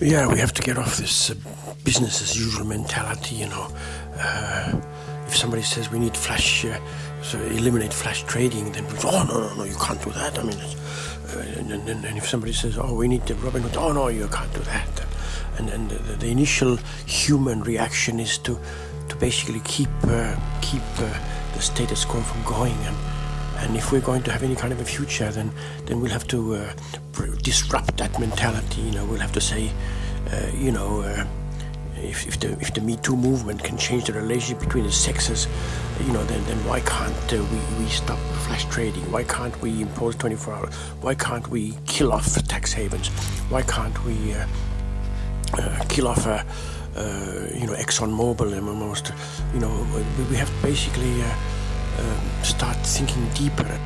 Yeah, we have to get off this uh, business as usual mentality, you know. Uh, if somebody says we need flash, uh, so eliminate flash trading, then we go, oh, no, no, no, you can't do that. I mean, uh, and, and, and, if somebody says, oh, we need the Robinhood, oh, no, you can't do that. And, and the, the initial human reaction is to, to basically keep, uh, keep uh, the status quo from going. And, and if we're going to have any kind of a future, then, then we'll have to uh, disrupt that mentality. You know, we'll have to say, you know, uh, if, if, the if the Me Too movement can change the relationship between the sexes, you know, then, then why can't uh, we, we stop flash trading? Why can't we impose 24 hours? Why can't we kill off tax havens? Why can't we uh, uh, kill off, uh, uh, you know, ExxonMobil and almost, you know, we have to basically um, start thinking deeper.